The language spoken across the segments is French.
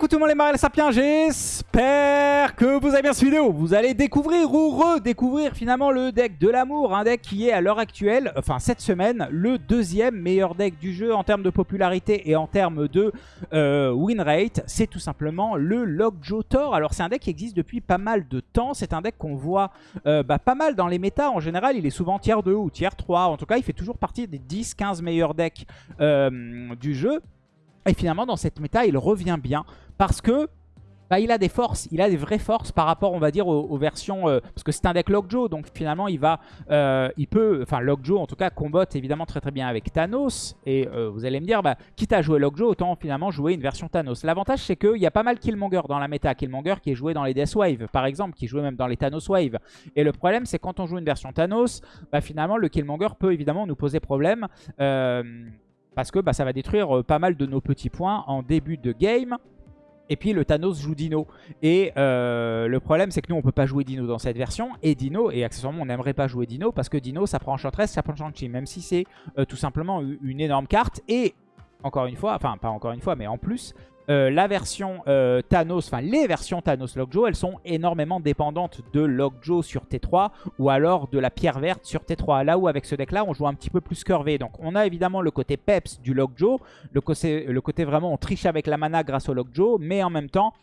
coucou tout le monde les Sapiens, j'espère que vous avez bien cette vidéo. Vous allez découvrir ou redécouvrir finalement le deck de l'amour, un deck qui est à l'heure actuelle, enfin cette semaine, le deuxième meilleur deck du jeu en termes de popularité et en termes de euh, win rate. C'est tout simplement le Lockjaw Thor. Alors c'est un deck qui existe depuis pas mal de temps, c'est un deck qu'on voit euh, bah, pas mal dans les méta. En général, il est souvent tier 2 ou tier 3. En tout cas, il fait toujours partie des 10-15 meilleurs decks euh, du jeu. Et finalement, dans cette méta, il revient bien parce que bah, il a des forces, il a des vraies forces par rapport, on va dire, aux, versions... Euh, parce que c'est un deck Lockjaw, donc finalement, il va... Euh, il peut... Enfin, Lockjaw, en tout cas, combotte évidemment très très bien avec Thanos. Et euh, vous allez me dire, bah, quitte à jouer Lockjaw, autant finalement jouer une version Thanos. L'avantage, c'est qu'il y a pas mal Killmonger dans la méta. Killmonger qui est joué dans les Death Wave, par exemple, qui joué même dans les Thanos Wave. Et le problème, c'est quand on joue une version Thanos, bah, finalement, le Killmonger peut évidemment nous poser problème. Parce que bah, ça va détruire euh, pas mal de nos petits points en début de game. Et puis le Thanos joue Dino. Et euh, le problème c'est que nous on peut pas jouer Dino dans cette version. Et Dino, et accessoirement on n'aimerait pas jouer Dino parce que Dino ça prend Enchantress, ça prend Shang-Chi. Même si c'est euh, tout simplement une énorme carte. Et encore une fois, enfin pas encore une fois mais en plus, euh, la version euh, Thanos, enfin les versions Thanos Lockjaw, elles sont énormément dépendantes de Lockjaw sur T3 ou alors de la pierre verte sur T3. Là où avec ce deck là, on joue un petit peu plus curvé. Donc on a évidemment le côté peps du Lockjaw, le côté, le côté vraiment on triche avec la mana grâce au Lockjaw, mais en même temps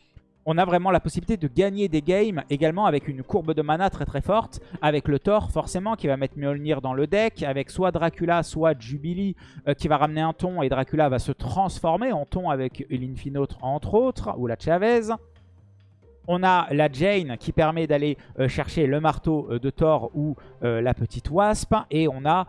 on a vraiment la possibilité de gagner des games également avec une courbe de mana très très forte. Avec le Thor forcément qui va mettre Mjolnir dans le deck. Avec soit Dracula, soit Jubilee euh, qui va ramener un ton et Dracula va se transformer en ton avec l'Infinotre entre autres. Ou la Chavez. On a la Jane qui permet d'aller euh, chercher le marteau euh, de Thor ou la petite Wasp. Et on a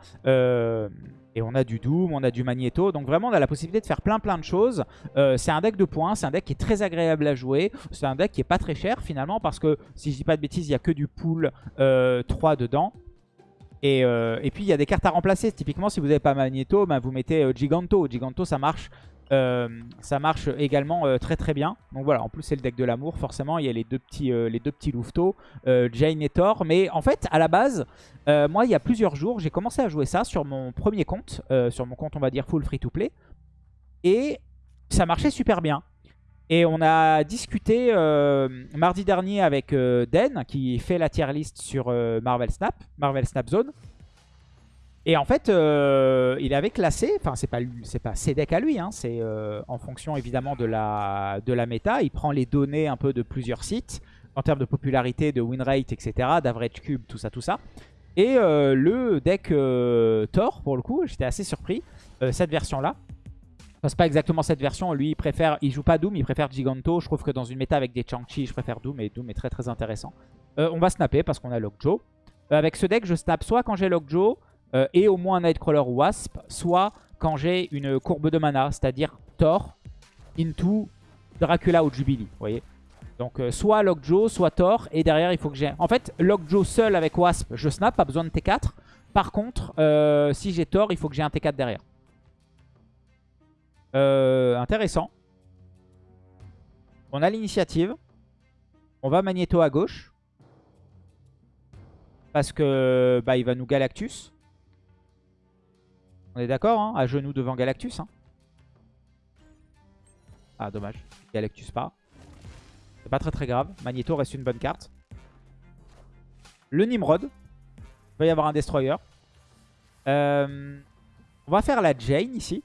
et on a du Doom, on a du Magneto. Donc vraiment, on a la possibilité de faire plein plein de choses. Euh, c'est un deck de points, c'est un deck qui est très agréable à jouer. C'est un deck qui est pas très cher finalement parce que, si je dis pas de bêtises, il y a que du pool 3 euh, dedans. Euh, et, puis il y a des cartes à remplacer. Typiquement, si vous n'avez pas Magneto, ben, vous mettez Giganto. Giganto, ça marche euh, ça marche également euh, très très bien. Donc voilà, en plus c'est le deck de l'amour, forcément il y a les deux petits, euh, les deux petits louveteaux, Jane et Thor. Mais en fait, à la base, moi il y a plusieurs jours, j'ai commencé à jouer ça sur mon premier compte, sur mon compte on va dire full free to play. Et ça marchait super bien. Et on a discuté mardi dernier avec Den, qui fait la tier list sur Marvel Snap, Marvel Snap Zone. Et en fait, euh, il avait classé, enfin c'est pas c'est pas ses decks à lui, hein, c'est euh, en fonction évidemment de la, de la méta. Il prend les données un peu de plusieurs sites en termes de popularité, de win rate, etc., d'average cube, tout ça, tout ça. Et euh, le deck Thor, pour le coup, j'étais assez surpris, cette version-là. Enfin, c'est pas exactement cette version, lui il préfère, il joue pas Doom, il préfère Giganto. Je trouve que dans une méta avec des Chang-Chi, je préfère Doom et Doom est très très intéressant. on va snapper parce qu'on a Lockjaw. avec ce deck, je snap soit quand j'ai Lockjaw, euh, et au moins un Nightcrawler Wasp, soit quand j'ai une courbe de mana, c'est-à-dire Thor into Dracula ou Jubilee, donc euh, soit Lockjaw, soit Thor, et derrière il faut que j'ai... En fait, Lockjaw seul avec Wasp, je snap, pas besoin de T4. Par contre, euh, si j'ai Thor, il faut que j'ai un T4 derrière. intéressant. On a l'initiative. On va Magneto à gauche. Parce que bah, il va nous Galactus. On est d'accord, hein À genoux devant Galactus. Hein ah, dommage. Galactus pas. C'est pas très très grave. Magneto reste une bonne carte. Le Nimrod. Il va y avoir un Destroyer. Euh, on va faire la Jane ici.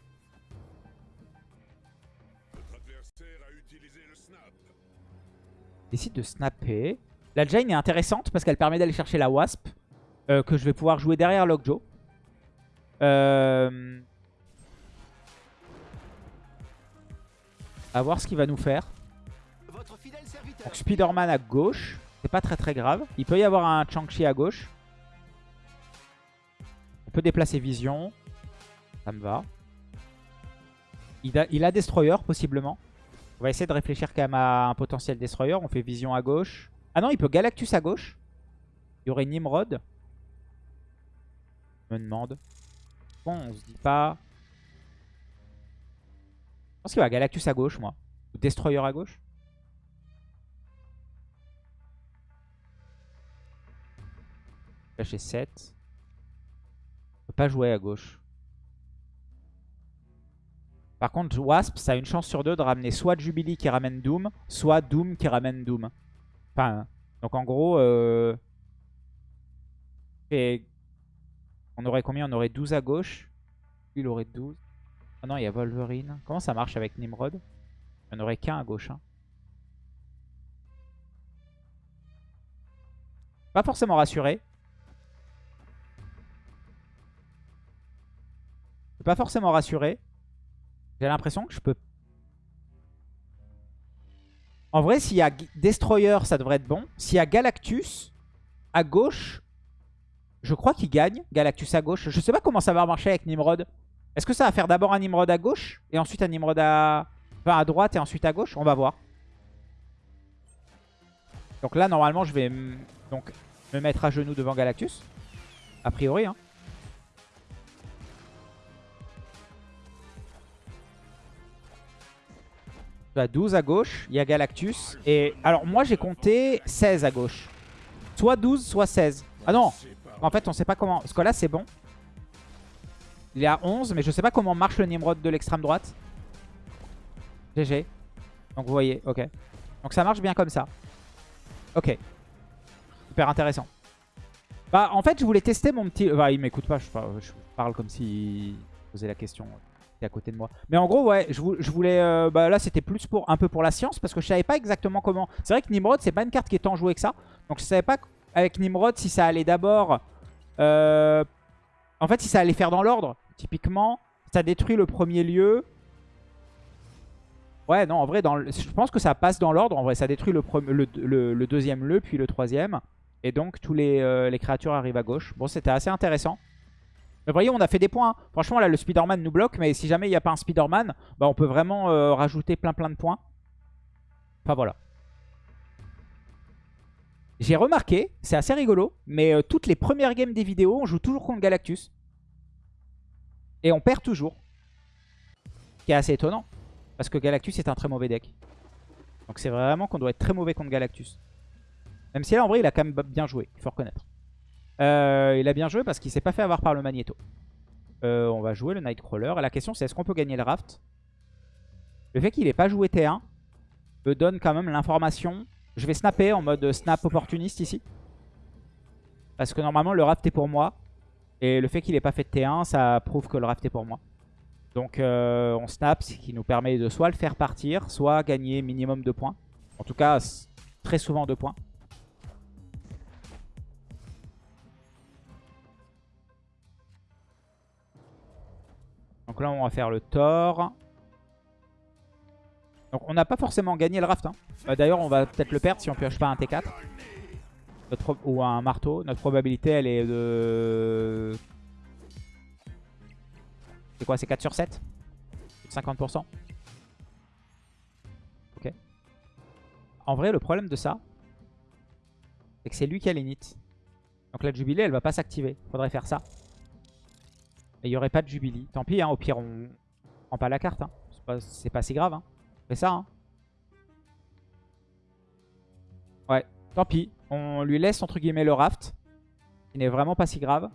Décide de snapper. La Jane est intéressante parce qu'elle permet d'aller chercher la Wasp. Euh, que je vais pouvoir jouer derrière Lockjaw. Euh... Voir ce qu'il va nous faire. Donc Spider-Man à gauche. C'est pas très très grave. Il peut y avoir un Chang-Chi à gauche. On peut déplacer Vision. Ça me va. Il a, il a Destroyer possiblement. On va essayer de réfléchir quand même à un potentiel Destroyer. On fait Vision à gauche. Ah non, il peut Galactus à gauche. Il y aurait Nimrod. Je me demande. Bon, on se dit pas... Je pense qu'il va Galactus à gauche, moi. Ou Destroyer à gauche. J'ai 7. On peut pas jouer à gauche. Par contre, Wasp, ça a une chance sur deux de ramener soit Jubilee qui ramène Doom, soit Doom qui ramène Doom. Enfin, donc en gros, euh, on aurait combien? On aurait 12 à gauche. Il aurait 12. Ah non, il y a Wolverine. Comment ça marche avec Nimrod? Il n'y aurait qu'un à gauche. Hein. Pas forcément rassuré. Pas forcément rassuré. J'ai l'impression que je peux... En vrai, s'il y a Destroyer, ça devrait être bon. S'il y a Galactus, à gauche, je crois qu'il gagne. Galactus à gauche. Je sais pas comment ça va marcher avec Nimrod. Est-ce que ça va faire d'abord un Nimrod à gauche et ensuite un Nimrod à... Enfin, à droite et ensuite à gauche? On va voir. Donc là, normalement, je vais donc me mettre à genoux devant Galactus. A priori, hein. Tu 12 à gauche, il y a Galactus. Et alors moi j'ai compté 16 à gauche. Soit 12, soit 16. Ah non En fait on sait pas comment... Que là c'est bon. Il est à 11, mais je sais pas comment marche le Nimrod de l'extrême droite. GG. Donc vous voyez, ok. Donc ça marche bien comme ça. Ok. Super intéressant. Bah en fait je voulais tester mon petit... Bah il m'écoute pas, je parle comme s'il posait la question à côté de moi. Mais en gros, ouais, je, voulais... Euh, bah, là, c'était plus pour un peu pour la science, parce que je savais pas exactement comment... C'est vrai que Nimrod, c'est pas une carte qui est tant jouée que ça. Donc je savais pas avec Nimrod si ça allait d'abord... Euh, en fait, si ça allait faire dans l'ordre. Typiquement, ça détruit le premier lieu. Ouais, non, en vrai, je pense que ça passe dans l'ordre. En vrai, ça détruit le, deuxième lieu, puis le troisième. Et donc, tous les, euh, les créatures arrivent à gauche. Bon, c'était assez intéressant. Mais voyez, on a fait des points. Hein. Franchement, là, le Spider-Man nous bloque. Mais si jamais il n'y a pas un Spider-Man, bah, on peut vraiment euh, rajouter plein plein de points. Enfin, voilà. J'ai remarqué, c'est assez rigolo, mais euh, toutes les premières games des vidéos, on joue toujours contre Galactus. Et on perd toujours. Ce qui est assez étonnant. Parce que Galactus est un très mauvais deck. Donc c'est vraiment qu'on doit être très mauvais contre Galactus. Même si là, en vrai, il a quand même bien joué, il faut reconnaître. Euh, il a bien joué parce qu'il s'est pas fait avoir par le Magneto. Euh, on va jouer le Nightcrawler. La question c'est est-ce qu'on peut gagner le raft? Le fait qu'il n'ait pas joué T1 me donne quand même l'information. Je vais snapper en mode snap opportuniste ici. Parce que normalement le raft est pour moi. Et le fait qu'il n'ait pas fait de T1, ça prouve que le raft est pour moi. Donc euh, on snap, ce qui nous permet de soit le faire partir, soit gagner minimum de points. En tout cas, très souvent 2 points. Donc là, on va faire le Thor. Donc on n'a pas forcément gagné le raft. Hein. Euh, d'ailleurs, on va peut-être le perdre si on pioche pas un T4. ou un marteau. Notre probabilité, elle est de... C'est quoi C'est 4 sur 7 50% Ok. En vrai, le problème de ça, c'est que c'est lui qui a l'init. Donc la Jubilé, elle va pas s'activer. Faudrait faire ça. Et il n'y aurait pas de Jubilee. Tant pis, hein, au pire, on prend pas la carte. Hein. C'est pas, si grave. Hein. Ça. Hein. Ouais, tant pis. On lui laisse, entre guillemets, le raft. Il n'est vraiment pas si grave.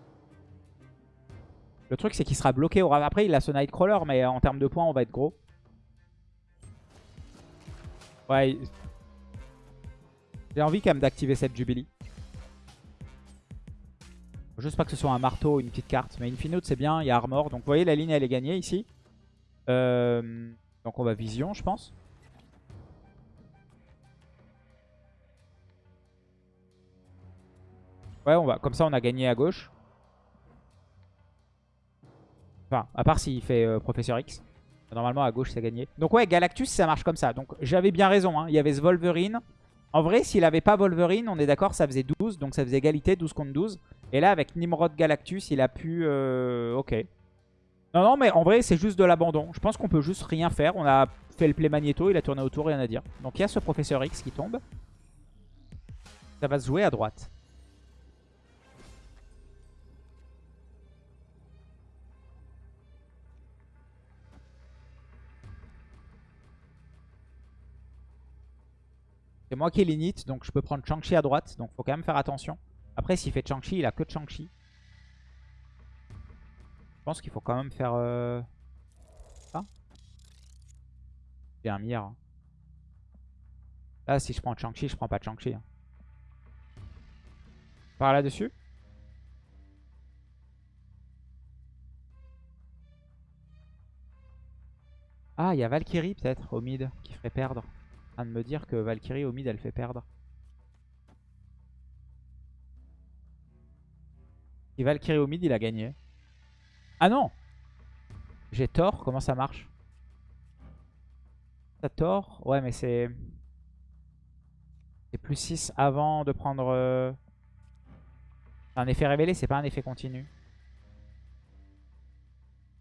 Le truc, c'est qu'il sera bloqué au raft. Après, il a ce Nightcrawler, mais en termes de points, on va être gros. Ouais. J'ai envie quand même d'activer cette Jubilee. Juste pas que ce soit un marteau ou une petite carte. Mais Infinite, c'est bien. Il y a Armor. Donc vous voyez, la ligne, elle est gagnée ici. Euh, donc on va Vision, je pense. Ouais, on va. comme ça, on a gagné à gauche. Enfin, à part s'il fait euh, Professeur X. Normalement, à gauche, c'est gagné. Donc ouais, Galactus, ça marche comme ça. Donc j'avais bien raison. Hein. Il y avait ce Wolverine. En vrai, s'il avait pas Wolverine, on est d'accord, ça faisait 12. Donc ça faisait égalité, 12 contre 12. Et là, avec Nimrod Galactus, il a pu... Euh, ok. Non, non, mais en vrai, c'est juste de l'abandon. Je pense qu'on peut juste rien faire. On a fait le play Magneto, il a tourné autour, rien à dire. Donc il y a ce Professeur X qui tombe. Ça va se jouer à droite. C'est moi qui ai l'init, donc je peux prendre Chang-Chi à droite. Donc faut quand même faire attention. Après, s'il fait Chang-Chi, il a que Chang-Chi. Pense qu'il faut quand même faire euh, ça. J'ai un Mir. Là, si je prends Chang-Chi, je prends pas Chang-Chi. hein. Par là-dessus Ah, il y a Valkyrie peut-être au mid qui ferait perdre. Train de me dire que Valkyrie au mid elle fait perdre. Si Valkyrie au mid il a gagné. Ah non J'ai tort, comment ça marche? T'as tort? Ouais mais c'est... C'est plus 6 avant de prendre... euh, Un effet révélé, c'est pas un effet continu.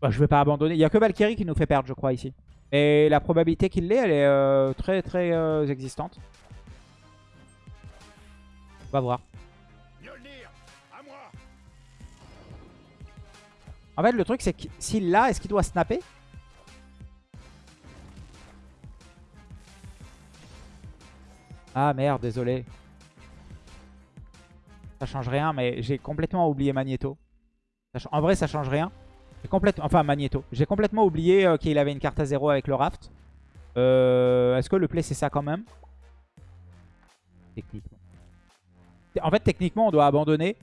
Bah, je vais pas abandonner. Il y a que Valkyrie qui nous fait perdre je crois ici. Et la probabilité qu'il l'ait, elle est euh, très très euh, existante. On va voir. En fait, le truc, c'est que s'il l'a, est-ce qu'il doit snapper? Ah merde, désolé. Ça change rien, mais j'ai complètement oublié Magneto. En vrai, ça change rien. Enfin, Magneto. J'ai complètement oublié euh, qu'il avait une carte à zéro avec le raft. Euh, Est-ce que le play, c'est ça quand même? Techniquement. En fait, techniquement, on doit abandonner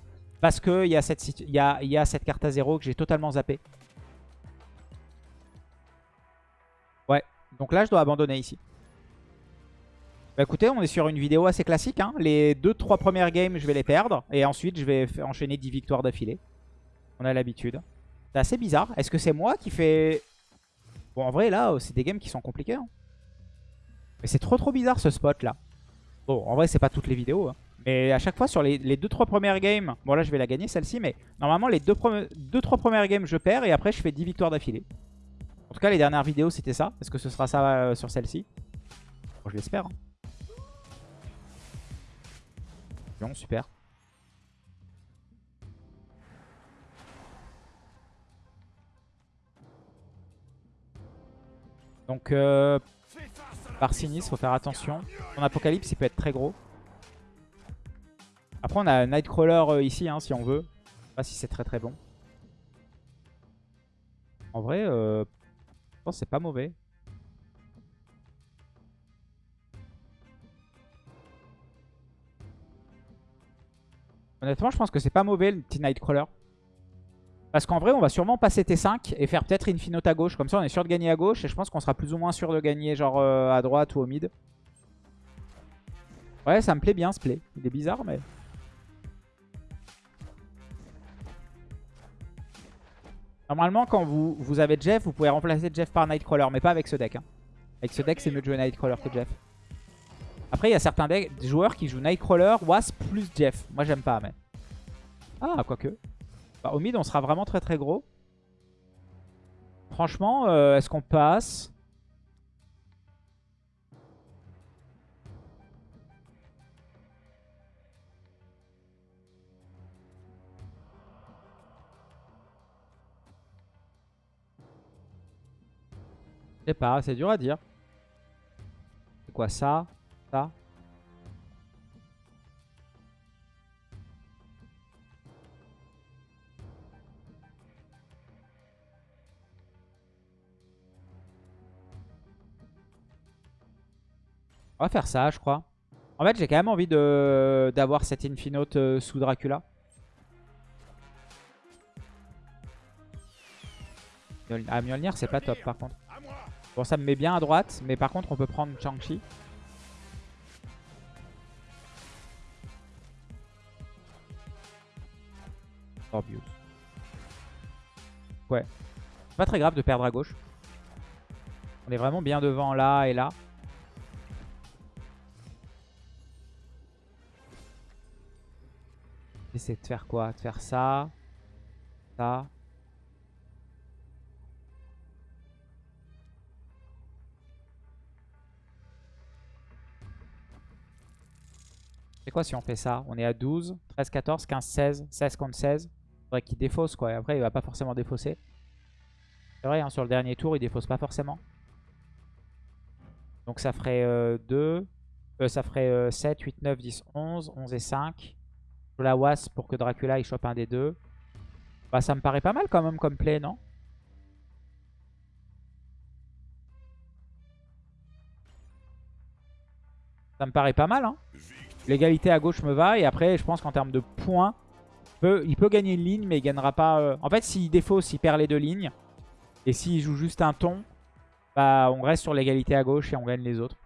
parce qu'il y, a cette y, a, cette carte à zéro que j'ai totalement zappé. Ouais, donc là je dois abandonner ici. Bah écoutez, on est sur une vidéo assez classique. hein. Les 2-3 premières games, je vais les perdre. Et ensuite, je vais enchaîner 10 victoires d'affilée. On a l'habitude. C'est assez bizarre. Est-ce que c'est moi qui fais... Bon, en vrai, là, euh, c'est des games qui sont compliqués. hein. Mais c'est trop trop bizarre ce spot là. Bon, en vrai, c'est pas toutes les vidéos. hein. Mais à chaque fois, sur les 2-3 premières games, bon là je vais la gagner celle-ci, mais normalement les 2-3 premières games je perds et après je fais 10 victoires d'affilée. En tout cas, les dernières vidéos c'était ça. Est-ce que ce sera ça euh, sur celle-ci? Je l'espère. hein. Bon, super. Donc, euh, par Sinis, faut faire attention. Son apocalypse, il peut être très gros. Après, on a Nightcrawler euh, ici, hein, si on veut. Je sais pas si c'est très très bon. En vrai, euh, je pense c'est pas mauvais. Honnêtement, je pense que c'est pas mauvais le petit Nightcrawler. Parce qu'en vrai, on va sûrement passer T5 et faire peut-être Infinote à gauche. Comme ça, on est sûr de gagner à gauche. Et je pense qu'on sera plus ou moins sûr de gagner genre euh, à droite ou au mid. Ouais, ça me plaît bien ce play. Il est bizarre, mais... Normalement, quand vous, vous avez Jeff, vous pouvez remplacer Jeff par Nightcrawler. Mais pas avec ce deck. hein. Avec ce deck, c'est mieux de jouer Nightcrawler que Jeff. Après, il y a certains joueurs qui jouent Nightcrawler, Wasp plus Jeff. Moi, j'aime pas, mais... Ah, quoique. Bah, au mid, on sera vraiment très très gros. Franchement, euh, est-ce qu'on passe? Je sais pas, c'est dur à dire. C'est quoi ça Ça On va faire ça, je crois. En fait, j'ai quand même envie d'avoir cette Infinote euh, sous Dracula. Mjolnir- Ah, Mjolnir, c'est pas top par contre. Bon, ça me met bien à droite, mais par contre, on peut prendre Shang-Chi. Morbius. Ouais. Pas très grave de perdre à gauche. On est vraiment bien devant là et là. Essayer de faire quoi? De faire ça. Ça. C'est quoi si on fait ça? On est à 12, 13, 14, 15, 16, 16 contre 16. Faudrait qu'il défausse quoi. Et après, il va pas forcément défausser. C'est vrai, hein, sur le dernier tour, il défausse pas forcément. Donc ça ferait 2. ça ferait euh, 7, 8, 9, 10, 11. 11 et 5. Je la was pour que Dracula il chope un des deux. Bah ça me paraît pas mal quand même comme play, non? Ça me paraît pas mal. Hein. L'égalité à gauche me va. Et après, je pense qu'en termes de points, il peut, gagner une ligne, mais il gagnera pas... euh, En fait, s'il défausse, il perd les deux lignes. Et s'il joue juste un ton, bah, on reste sur l'égalité à gauche et on gagne les autres.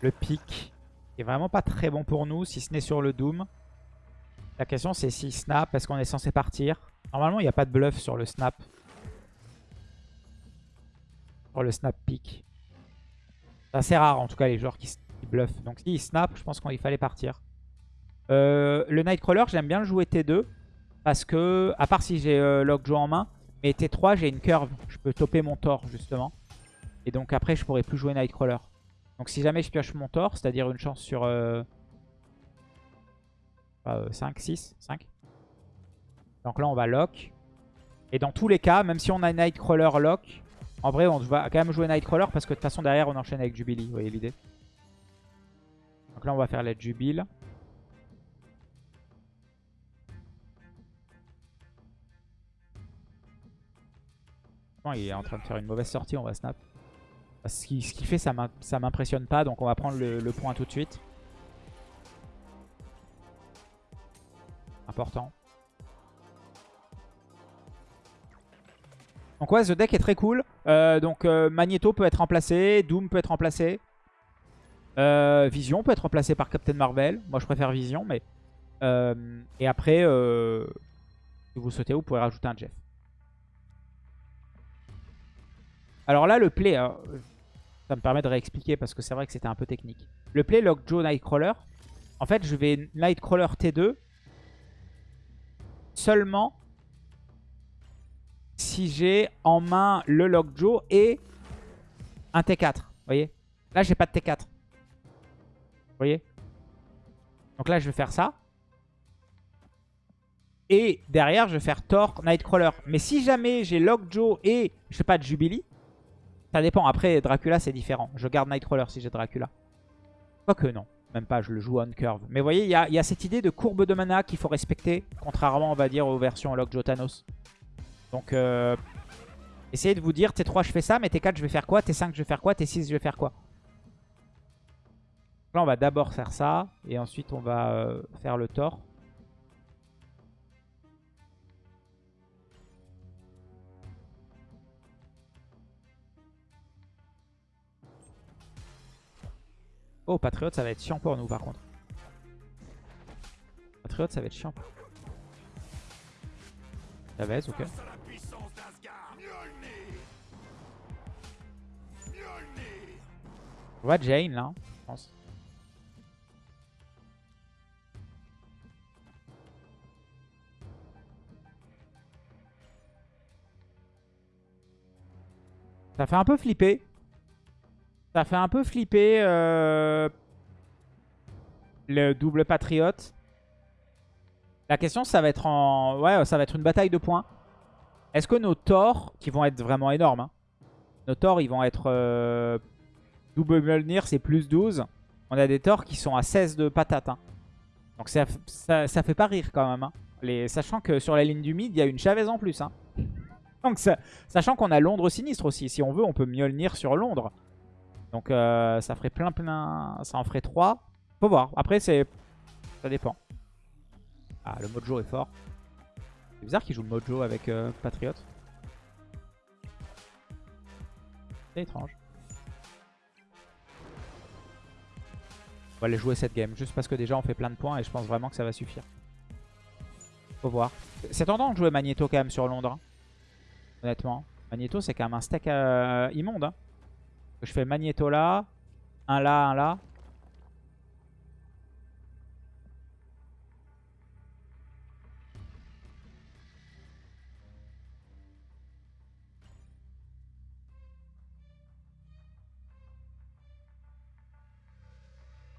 Le pic est vraiment pas très bon pour nous, si ce n'est sur le Doom. La question c'est si snap, est-ce qu'on est censé partir? Normalement, il n'y a pas de bluff sur le snap. Sur le snap pick. C'est assez rare en tout cas les joueurs qui, bluffent. Donc si il snap, je pense qu'il fallait partir. Euh, le Nightcrawler, j'aime bien le jouer T2. Parce que, à part si j'ai euh, Lockjaw en main, mais T3 j'ai une curve. Je peux topper mon Thor justement. Et donc après je pourrais plus jouer Nightcrawler. Donc si jamais je pioche mon Thor, c'est-à-dire une chance sur euh, euh, 5, 6, 5. Donc là on va lock. Et dans tous les cas, même si on a Nightcrawler lock, en vrai on va quand même jouer Nightcrawler parce que de toute façon derrière on enchaîne avec Jubilee, vous voyez l'idée. Donc là on va faire la Jubil. Non, il est en train de faire une mauvaise sortie, on va snap. Ce qu'il fait, ça m'impressionne pas, donc on va prendre le, le point tout de suite. Important. Donc ouais, ce deck est très cool. Euh, donc euh, Magneto peut être remplacé, Doom peut être remplacé. Euh, Vision peut être remplacé par Captain Marvel. Moi je préfère Vision, mais... et après, si vous souhaitez, vous pouvez rajouter un Jeff. Alors là, le play, hein, ça me permet de réexpliquer parce que c'est vrai que c'était un peu technique. Le play Lockjaw Nightcrawler, en fait, je vais Nightcrawler T2 seulement si j'ai en main le Lockjaw et un T4. Vous voyez? Là, j'ai pas de T4. Vous voyez? Donc là, je vais faire ça. Et derrière, je vais faire Thor Nightcrawler. Mais si jamais j'ai Lockjaw et, je sais pas, de Jubilee, ça dépend. Après, Dracula, c'est différent. Je garde Nightcrawler si j'ai Dracula. Quoique non. Même pas, je le joue on curve. Mais vous voyez, il y y a cette idée de courbe de mana qu'il faut respecter. Contrairement, on va dire, aux versions Lockjaw Thanos. Donc, euh, essayez de vous dire, T3, je fais ça. Mais T4, je vais faire quoi? T5, je vais faire quoi? T6, je vais faire quoi? Là, on va d'abord faire ça. Et ensuite, on va euh, faire le Thor. Oh, Patriote, ça va être chiant pour nous par contre. Patriote, ça va être chiant. Chavez, ok. On va Jane là, je pense. Ça fait un peu flipper. Ça fait un peu flipper euh, le double patriote. La question, ça va être en, ouais, ça va être une bataille de points. Est-ce que nos torts, qui vont être vraiment énormes, hein, nos torts, ils vont être euh, double Mjolnir, c'est plus 12. On a des torts qui sont à 16 de patate. hein. Donc ça, fait pas rire quand même. hein. Sachant que sur la ligne du mid, il y a une Chavez en plus. hein. Donc sachant qu'on a Londres sinistre aussi. Si on veut, on peut Mjolnir sur Londres. Donc euh, ça ferait plein plein... Ça en ferait 3. Faut voir. Après, c'est ça dépend. Ah, le Mojo est fort. C'est bizarre qu'il joue le Mojo avec euh, Patriot. C'est étrange. On va aller jouer cette game. Juste parce que déjà on fait plein de points et je pense vraiment que ça va suffire. Faut voir. C'est tentant de jouer Magneto quand même sur Londres. hein. Honnêtement. Magneto c'est quand même un stack euh, immonde. hein. Je fais Magneto là. Un là, un là.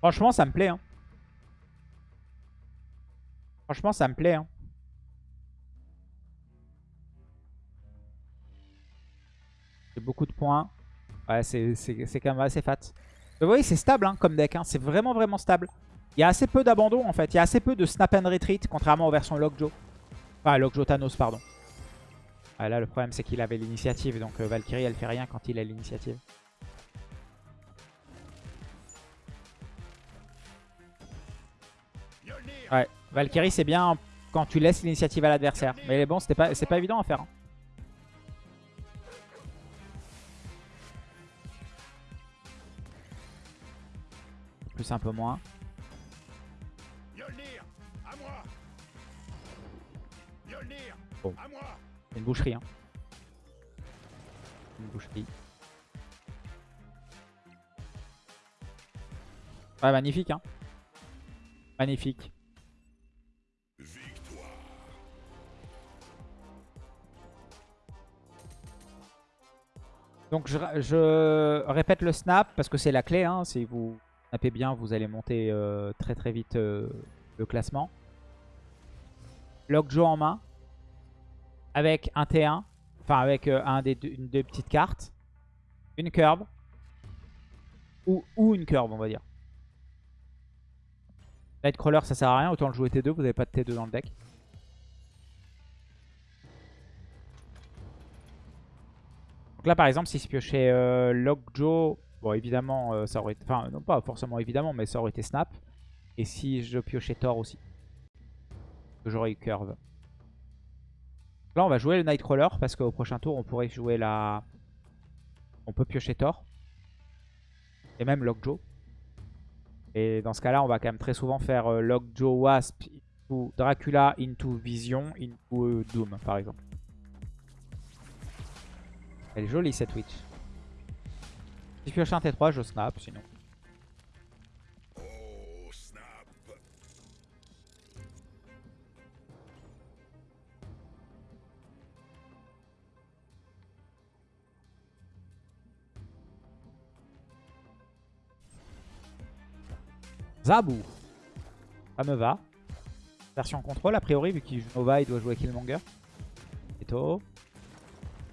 Franchement, ça me plaît. Hein. Franchement, ça me plaît. Hein. C'est beaucoup de points. Ouais, c'est quand même assez fat. Vous voyez, c'est stable hein, comme deck. hein. C'est vraiment, vraiment stable. Il y a assez peu d'abandon en fait. Il y a assez peu de snap and retreat, contrairement aux versions Lockjaw. Enfin, Lockjaw Thanos, pardon. Ah, là, le problème, c'est qu'il avait l'initiative. Donc euh, Valkyrie, elle fait rien quand il a l'initiative. Ouais, Valkyrie, c'est bien quand tu laisses l'initiative à l'adversaire. Mais bon, c'était pas, c'est pas évident à faire. hein. Plus un peu moins. Bon. C'est une boucherie. Hein. Une boucherie. Ouais, magnifique. Hein. Magnifique. Donc je, répète le snap parce que c'est la clé. Hein. Si vous snappez bien, vous allez monter euh, très très vite euh, le classement. Lockjaw en main. Avec un T1. Enfin avec euh, un des deux, une des petites cartes. Une curve. Ou, ou une curve on va dire. Nightcrawler ça sert à rien. Autant le jouer T2. Vous n'avez pas de T2 dans le deck. Donc là, par exemple, si je piochais euh, Lockjaw, bon, évidemment, euh, ça aurait été... Enfin, non pas forcément évidemment, mais ça aurait été Snap. Et si je piochais Thor aussi, j'aurais eu Curve. Là, on va jouer le Nightcrawler, parce qu'au prochain tour, on pourrait jouer la... On peut piocher Thor. Et même Lockjaw. Et dans ce cas-là, on va quand même très souvent faire euh, Lockjaw Wasp into Dracula into Vision into euh, Doom, par exemple. Elle est jolie cette Witch. Si je pioche un T3, je snap sinon. Zabou. Ça me va. Version contrôle, a priori, vu qu'il joue Nova, il doit jouer Killmonger. Eto.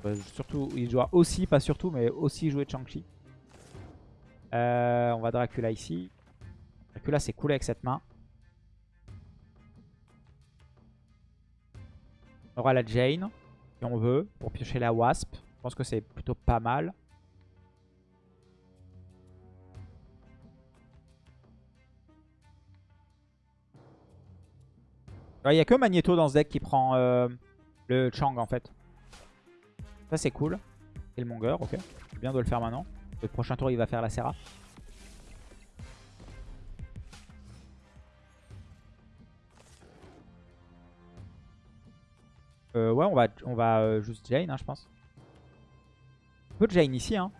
Euh, surtout, il doit aussi, pas surtout, mais aussi jouer Chang-Chi. Euh, on va Dracula ici. Dracula, c'est cool avec cette main. On aura la Jane, si on veut, pour piocher la Wasp. Je pense que c'est plutôt pas mal. Il n'y a que Magneto dans ce deck qui prend euh, le Chang en fait. Ça c'est cool. Et le Monger, ok. Bien de le faire maintenant. Le prochain tour il va faire la Serra. Euh, ouais, on va, on va euh, juste Jane, hein, je pense. On peut Jane ici, hein.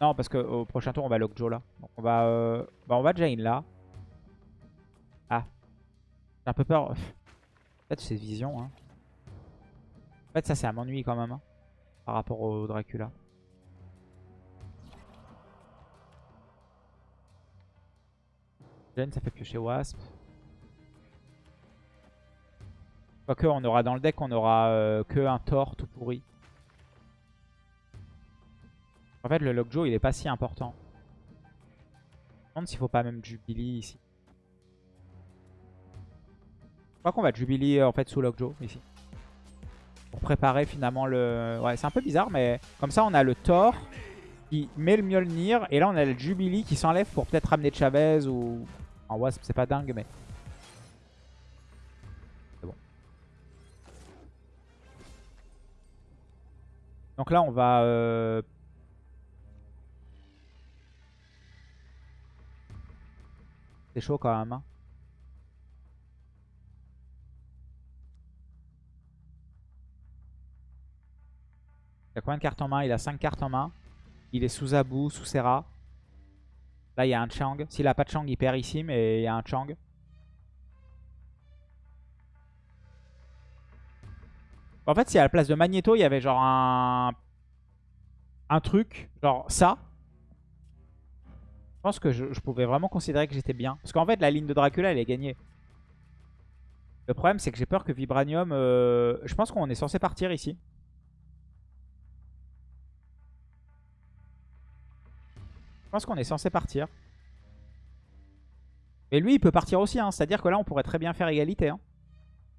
Non, parce qu'au prochain tour, on va Lockjaw là. Donc on va, euh, bah, on va Jane là. Ah. J'ai un peu peur. En fait, c'est vision. Hein. En fait, ça, c'est à m'ennuyer quand même. hein, par rapport au Dracula. Jane, ça fait piocher Wasp. Quoique, on aura dans le deck, on aura euh, que un Thor tout pourri. En fait, le Lockjaw, il est pas si important. Je me demande s'il faut pas même Jubilee ici. Je crois qu'on va Jubilee en fait sous Lockjaw ici. Préparer finalement le... Ouais, c'est un peu bizarre, mais comme ça, on a le Thor qui met le Mjolnir. Et là, on a le Jubilee qui s'enlève pour peut-être ramener Chavez ou... En Wasp, c'est pas dingue, mais... C'est bon. Donc là, on va... euh, C'est chaud quand même. hein. Il a combien de cartes en main? Il a 5 cartes en main. Il est sous Abu, sous Serra. Là, il y a un Chang. S'il a pas de Chang, il perd ici, mais il y a un Chang. En fait, si à la place de Magneto, il y avait genre un... Un truc, genre ça. Je pense que je, pouvais vraiment considérer que j'étais bien. Parce qu'en fait, la ligne de Dracula, elle est gagnée. Le problème, c'est que j'ai peur que Vibranium... euh, Je pense qu'on est censé partir ici. Je pense qu'on est censé partir. Et lui, il peut partir aussi. hein. C'est-à-dire que là, on pourrait très bien faire égalité. hein.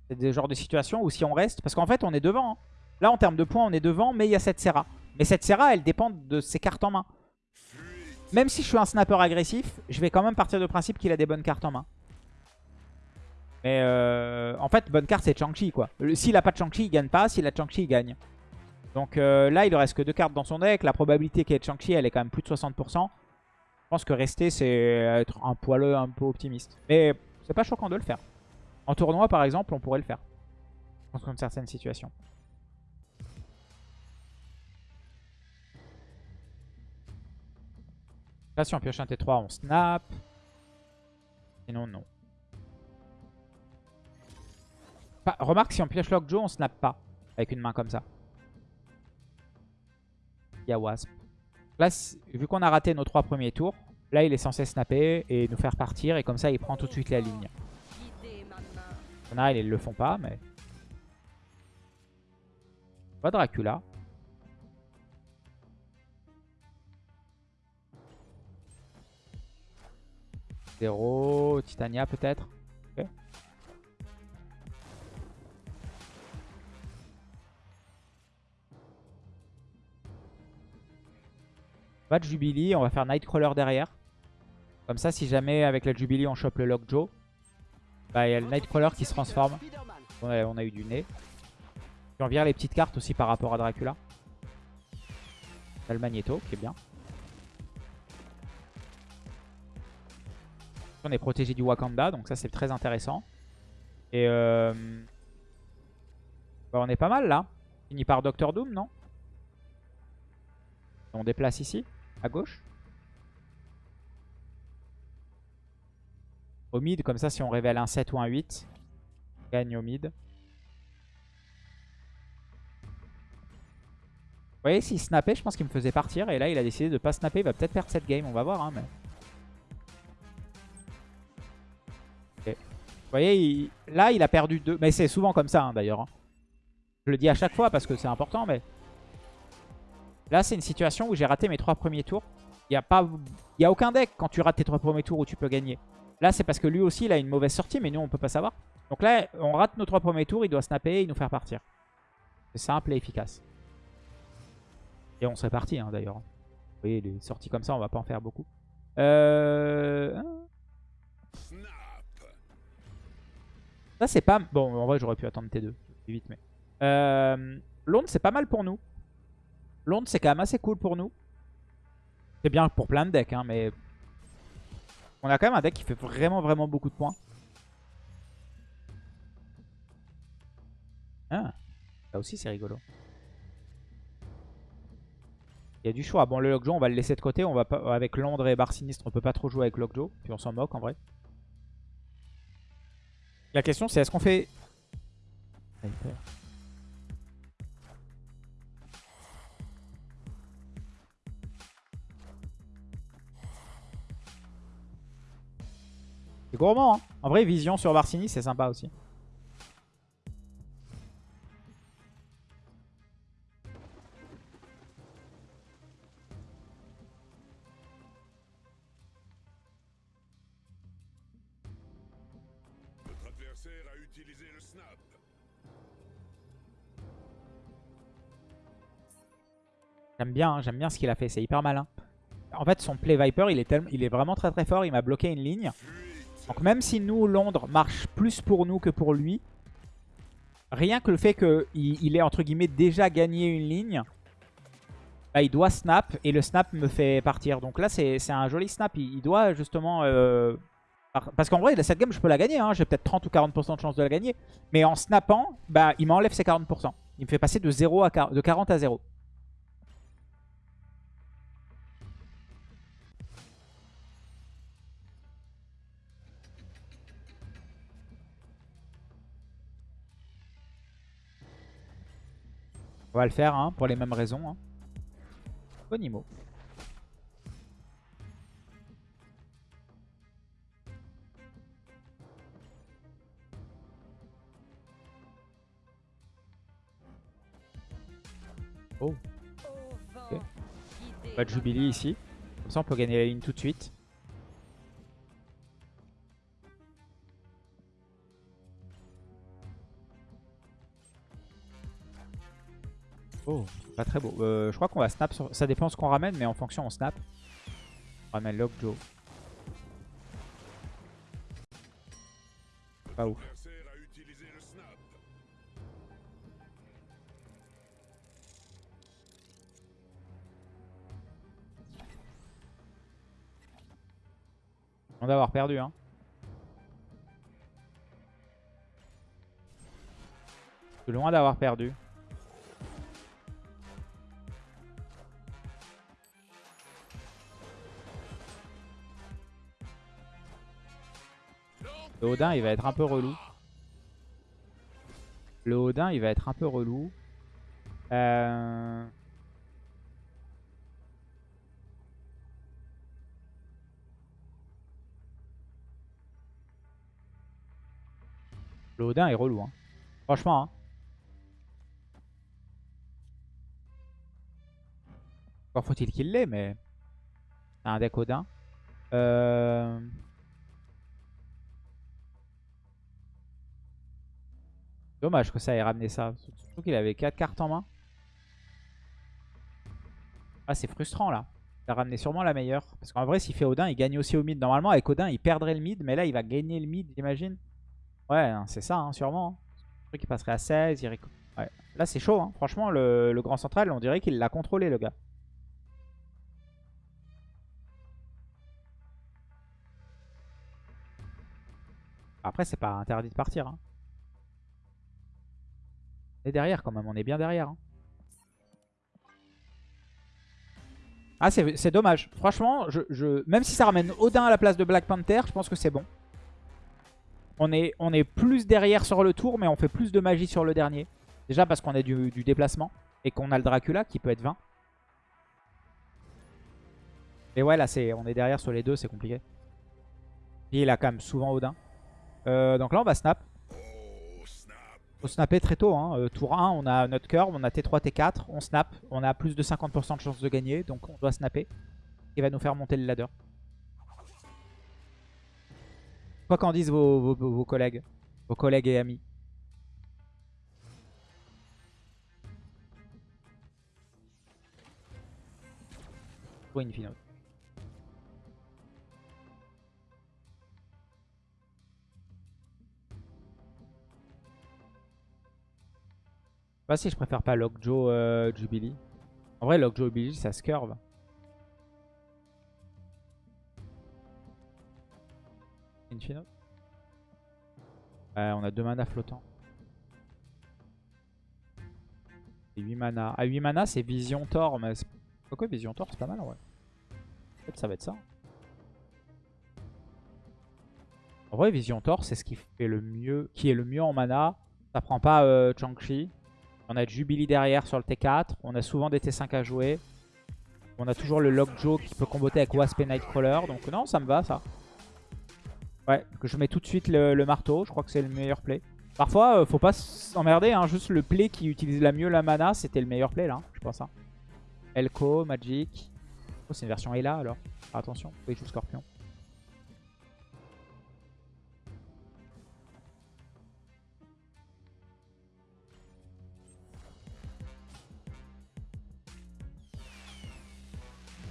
C'est des genres de situations où si on reste... Parce qu'en fait, on est devant. hein. Là, en termes de points, on est devant, mais il y a cette Serra. Mais cette Serra, elle dépend de ses cartes en main. Même si je suis un snapper agressif, je vais quand même partir du principe qu'il a des bonnes cartes en main. Mais euh, en fait, bonne carte, c'est Chang-Chi. S'il a pas de Chang-Chi, il gagne pas. S'il a Chang-Chi, il gagne. Donc euh, là, il ne reste que deux cartes dans son deck. La probabilité qu'il y ait Chang-Chi, elle est quand même plus de 60%. Je pense que rester, c'est être un poileux un peu optimiste. Mais c'est pas choquant de le faire. En tournoi, par exemple, on pourrait le faire. Dans certaines situations. Là, si on pioche un T3, on snap. Sinon, non. remarque, si on pioche Lockjaw, on snap pas. Avec une main comme ça. Là, vu qu'on a raté nos trois premiers tours, là, il est censé snapper et nous faire partir. Et comme ça, il prend tout de suite la ligne. On a, ils le font pas, mais... Pas Dracula. Zéro, Titania peut-être? Pas de Jubilee, on va faire Nightcrawler derrière. Comme ça, si jamais avec la Jubilee on chope le Lockjaw, bah il y a le Nightcrawler qui se transforme. On a, on eu du nez. Puis on vire les petites cartes aussi par rapport à Dracula. a le Magneto qui est bien. On est protégé du Wakanda, donc ça c'est très intéressant. Et euh... bah, on est pas mal là. Fini par Doctor Doom, non? On déplace ici à gauche. Au mid, comme ça, si on révèle un 7 ou un 8, on gagne au mid. Vous voyez, s'il snappait, je pense qu'il me faisait partir. Et là, il a décidé de pas snapper. Il va peut-être perdre cette game. On va voir. Hein. Vous voyez, là, il a perdu 2. Mais c'est souvent comme ça, hein, d'ailleurs. Hein. Je le dis à chaque fois parce que c'est important. Mais Là, c'est une situation où j'ai raté mes trois premiers tours. Il n'y a, pas... a aucun deck quand tu rates tes trois premiers tours où tu peux gagner. Là, c'est parce que lui aussi, il a une mauvaise sortie, mais nous, on peut pas savoir. Donc là, on rate nos trois premiers tours, il doit snapper et nous faire partir. C'est simple et efficace. Et on serait parti, hein, d'ailleurs. Vous voyez, les sorties comme ça, on va pas en faire beaucoup. Euh... Hein. Ça, c'est pas... Bon, en vrai, j'aurais pu attendre T2. Vite, mais... Euh... Londres, c'est pas mal pour nous. Londres, c'est quand même assez cool pour nous. C'est bien pour plein de decks, hein, mais... On a quand même un deck qui fait vraiment, vraiment beaucoup de points. Ah, là aussi c'est rigolo. Il y a du choix. Bon, le Lockjaw, on va le laisser de côté. On va avec Londres et Bar Sinistre, on peut pas trop jouer avec Lockjaw. Puis on s'en moque en vrai. La question, c'est est-ce qu'on fait... gourmand, hein. En vrai, vision sur Varsini, c'est sympa aussi. J'aime bien, hein, j'aime bien ce qu'il a fait, c'est hyper malin. En fait, son play Viper, il est, il est vraiment très très fort. Il m'a bloqué une ligne. Donc même si nous, Londres, marche plus pour nous que pour lui, rien que le fait qu'il il ait entre guillemets déjà gagné une ligne, bah, il doit snap et le snap me fait partir. Donc là, c'est un joli snap. Il, doit justement... Euh, parce qu'en vrai, cette game, je peux la gagner. Hein. J'ai peut-être 30 ou 40% de chance de la gagner. Mais en snappant, bah, il m'enlève ses 40%. Il me fait passer de, 0 à, de 40 à 0. On va le faire hein, pour les mêmes raisons. Hein. Bonimo. Oh. Pas de Jubilee ici. Comme ça on peut gagner la ligne tout de suite. Oh, pas très beau. Euh, je crois qu'on va snap sur... Ça dépend ce qu'on ramène, mais en fonction, on snap. On ramène Lockjaw. Pas ouf. On d'avoir perdu, hein. Loin d'avoir perdu. Le Odin, il va être un peu relou. Le Odin, il va être un peu relou. Euh... Le Odin est relou. Hein. Franchement. Hein. Encore faut-il qu'il l'ait, mais... Un deck Odin. Euh... Dommage que ça ait ramené ça. Surtout qu'il avait 4 cartes en main. Ah, c'est frustrant là. Il a ramené sûrement la meilleure. Parce qu'en vrai, s'il fait Odin, il gagne aussi au mid. Normalement, avec Odin, il perdrait le mid. Mais là, il va gagner le mid, j'imagine. Ouais, c'est ça, hein, sûrement. Je qu'il passerait à 16. Il ouais. Là, c'est chaud. Hein. Franchement, le, le, grand central, on dirait qu'il l'a contrôlé, le gars. Après, c'est pas interdit de partir. Hein. On est derrière quand même, on est bien derrière. Hein. Ah, c'est dommage. Franchement, je, même si ça ramène Odin à la place de Black Panther, je pense que c'est bon. On est, on est plus derrière sur le tour, mais on fait plus de magie sur le dernier. Déjà parce qu'on a du, du, déplacement et qu'on a le Dracula qui peut être 20. Et ouais, là, on est derrière sur les deux, c'est compliqué. Il a quand même souvent Odin. Euh, donc là, on va snap. Faut snapper très tôt. Hein. Euh, tour 1, on a notre curve, on a T3, T4, on snap. On a plus de 50% de chance de gagner, donc on doit snapper. Il va nous faire monter le ladder. Quoi qu'en disent vos, vos, collègues, vos collègues et amis. Pour une finale. Pas si je préfère pas Lockjaw euh, Jubilee. En vrai, Lockjaw Jubilee, ça se curve. Infino. On a deux mana flottants. Et 8 mana. À 8 mana, c'est Vision Thor. Mais Pourquoi Vision Thor, c'est pas mal, ouais. Peut-être ça va être ça. En vrai, Vision Thor, c'est ce qui fait le mieux, qui est le mieux en mana. Ça prend pas euh, Chang-Chi. On a Jubilee derrière sur le T4. On a souvent des T5 à jouer. On a toujours le Lockjaw qui peut comboter avec Wasp et Nightcrawler. Donc non, ça me va ça. Ouais, que je mets tout de suite le, marteau. Je crois que c'est le meilleur play. Parfois, euh, faut pas s'emmerder. Hein. Juste le play qui utilise la mieux la mana, c'était le meilleur play là, je pense. Hein. Elko, Magic. Oh, c'est une version Ela alors. attention, oui, joue Scorpion.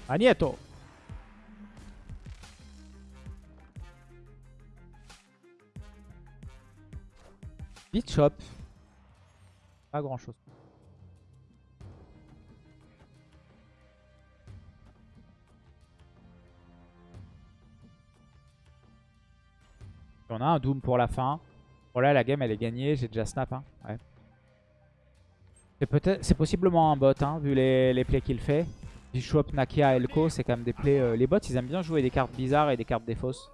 Agneto Vite shop. Pas grand chose. On a un Doom pour la fin. Bon là la game elle est gagnée, j'ai déjà snap. Hein. Ouais. C'est possiblement un bot hein, vu les, les plays qu'il fait. Bishop, Nakia, Elko, c'est quand même des plays. Euh, les bots, ils aiment bien jouer des cartes bizarres et des cartes des fausses.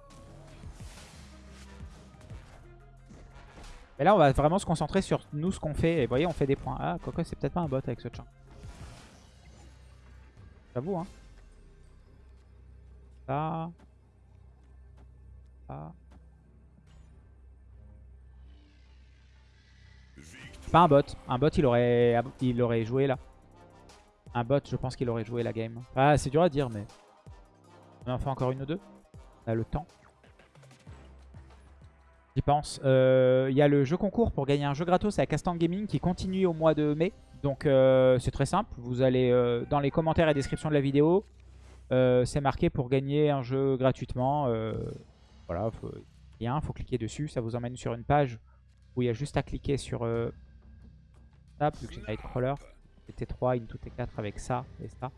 Et là, on va vraiment se concentrer sur nous, ce qu'on fait. Et vous voyez, on fait des points. Ah, quoi c'est peut-être pas un bot avec ce champ. J'avoue, hein. Ça. Ça. Pas un bot. Un bot, il aurait, il aurait joué là. Un bot, je pense qu'il aurait joué la game. Ah, c'est dur à dire, mais... On en fait encore une ou deux? On a le temps. J'y pense. Euh, Il y a le jeu concours pour gagner un jeu gratos avec Castan Gaming qui continue au mois de mai. Donc euh, c'est très simple. Vous allez euh, dans les commentaires et description de la vidéo. c'est marqué pour gagner un jeu gratuitement. Voilà, faut, lien, faut cliquer dessus. Ça vous emmène sur une page où il y a juste à cliquer sur ça, vu que j'ai Nightcrawler. T3, Into T4 avec ça et ça.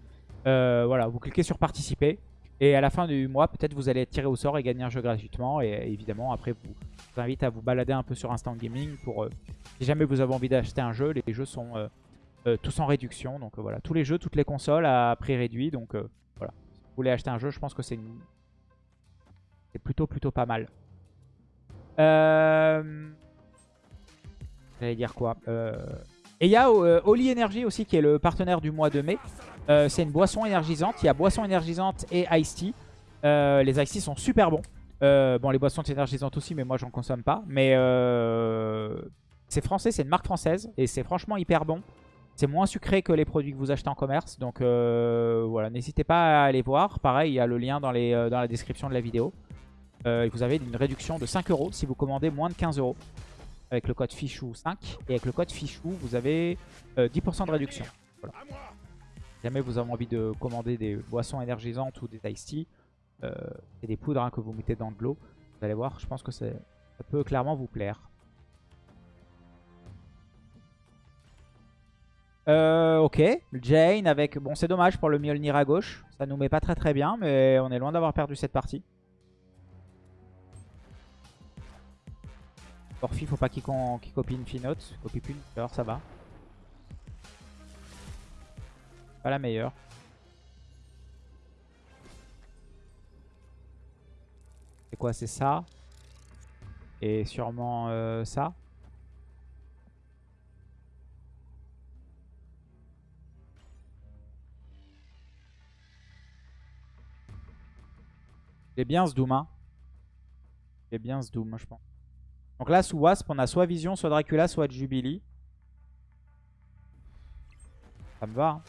Euh, voilà, vous cliquez sur participer. Et à la fin du mois, peut-être vous allez être tiré au sort et gagner un jeu gratuitement. Et évidemment, après, vous, je vous invite à vous balader un peu sur Instant Gaming pour, euh, si jamais vous avez envie d'acheter un jeu, les jeux sont euh, euh, tous en réduction. Donc euh, voilà, tous les jeux, toutes les consoles à prix réduit. Donc euh, voilà, si vous voulez acheter un jeu, je pense que c'est une... plutôt plutôt pas mal. Euh... J'allais dire quoi? Euh... Et il y a euh, Oli Energy aussi qui est le partenaire du mois de mai. Euh, c'est une boisson énergisante. Il y a boisson énergisante et Ice Tea. Euh, les Ice Tea sont super bons. Bon, les boissons énergisantes aussi, mais moi j'en consomme pas. Mais c'est français, c'est une marque française et c'est franchement hyper bon. C'est moins sucré que les produits que vous achetez en commerce. Donc voilà, n'hésitez pas à aller voir. Pareil, il y a le lien dans, dans la description de la vidéo. Vous avez une réduction de 5 euros si vous commandez moins de 15 euros. Avec le code FICHOU5. Et avec le code FICHOU, vous avez euh, 10% de réduction. Si jamais vous avez envie de commander des boissons énergisantes ou des iced tea, euh, c'est des poudres hein, que vous mettez dans de l'eau. Vous allez voir, je pense que ça peut clairement vous plaire. Euh, ok, Jane avec... Bon, c'est dommage pour le Mjolnir à gauche. Ça nous met pas très très bien, mais on est loin d'avoir perdu cette partie. Orphi, faut pas qu'il copie une finote. Copie plus une alors ça va. Pas la meilleure. C'est quoi C'est ça? Et sûrement euh, ça? J'ai bien ce Doom, hein. J'ai bien ce Doom, je pense. Donc là, sous Wasp, on a soit Vision, soit Dracula, soit Jubilee. Ça me va. hein.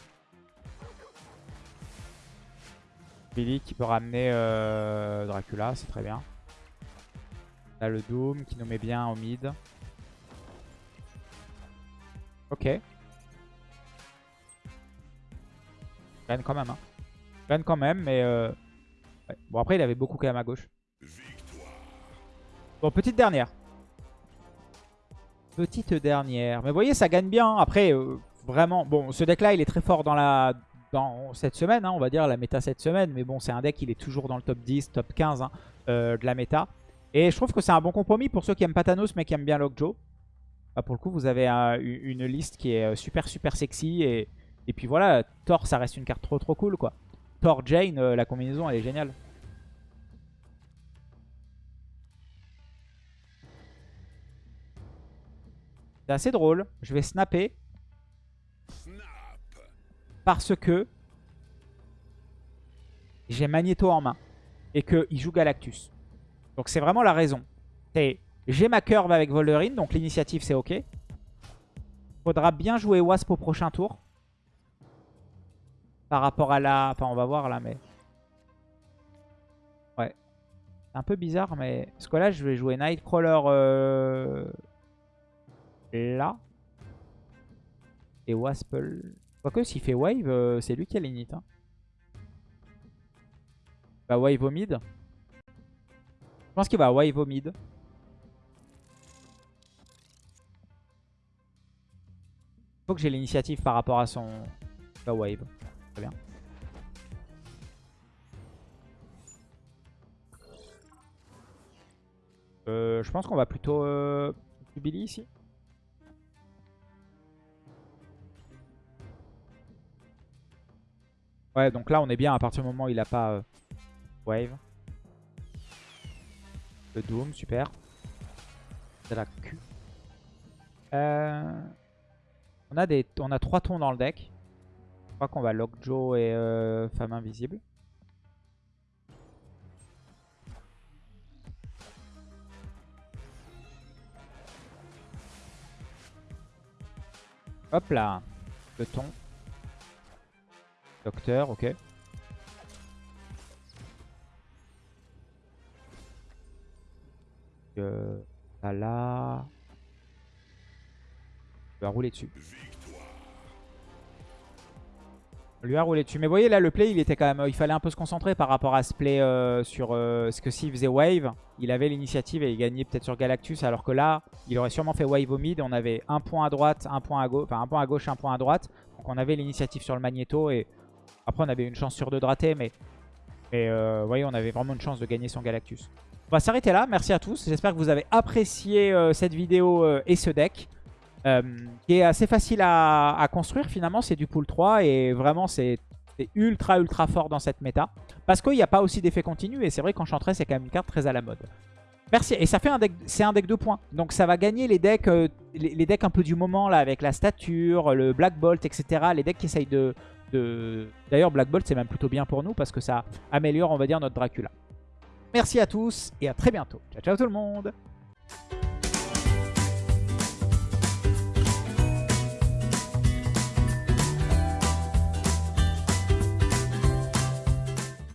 Jubilee qui peut ramener euh, Dracula, c'est très bien. Là, le Doom qui nous met bien au mid. Ok. Gagne quand même. Hein. Gagne quand même, mais... euh, ouais. Bon, après, il avait beaucoup quand même à gauche. Bon, petite dernière. Petite dernière. Mais vous voyez, ça gagne bien. Après, euh, vraiment... Bon, ce deck-là, il est très fort dans la dans cette semaine, hein, on va dire, la méta cette semaine. Mais bon, c'est un deck, il est toujours dans le top 10, top 15 hein, euh, de la méta. Et je trouve que c'est un bon compromis pour ceux qui aiment pas Thanos mais qui aiment bien Lockjaw. Bah, pour le coup, vous avez un- une liste qui est euh, super super sexy. Et, et puis voilà, Thor, ça reste une carte trop trop cool quoi. Thor Jane, euh, la combinaison, elle est géniale. C'est assez drôle. Je vais snapper Snap parce que j'ai Magneto en main et qu'il joue Galactus. Donc c'est vraiment la raison. J'ai ma curve avec Wolverine, donc l'initiative c'est ok. Faudra bien jouer Wasp au prochain tour. Par rapport à la... Enfin on va voir là mais... Ouais. C'est un peu bizarre mais... Parce que là je vais jouer Nightcrawler euh... là. Et Wasp... Quoique s'il fait wave, euh, c'est lui qui a l'init. Hein. Bah wave au mid. Je pense qu'il va wave au mid. Faut que j'ai l'initiative par rapport à son bah, wave. Très bien. Euh, je pense qu'on va plutôt euh, Jubilee ici. Ouais, donc là on est bien à partir du moment où il a pas euh, wave. Le Doom, super. C'est la Q. Euh, on, a des, on a trois tons dans le deck. Je crois qu'on va Lockjaw et euh, Femme Invisible. Hop là. Le ton. Docteur, ok. Euh, Ça là. On va rouler dessus. On lui a roulé dessus. Mais vous voyez là le play il était quand même. Il fallait un peu se concentrer par rapport à ce play euh, sur euh, ce que s'il faisait wave, il avait l'initiative et il gagnait peut-être sur Galactus. Alors que là, il aurait sûrement fait wave au mid. On avait un point à droite, un point à gauche, enfin un point à gauche, un point à droite. Donc on avait l'initiative sur le magnéto et après on avait une chance sur deux de rater, mais, mais euh, vous voyez on avait vraiment une chance de gagner son Galactus. On va s'arrêter là. Merci à tous. J'espère que vous avez apprécié euh, cette vidéo euh, et ce deck. Euh, qui est assez facile à, construire finalement, c'est du pool 3 et vraiment c'est ultra ultra fort dans cette méta. Parce qu'il n'y a pas aussi d'effet continu et c'est vrai qu'Enchantress c'est quand même une carte très à la mode. Merci, et ça fait un deck, c'est un deck de points. Donc ça va gagner les decks, euh, les decks un peu du moment là avec la stature, le Black Bolt, etc. Les decks qui essayent de... D'ailleurs Black Bolt c'est même plutôt bien pour nous parce que ça améliore on va dire notre Dracula. Merci à tous et à très bientôt. Ciao ciao tout le monde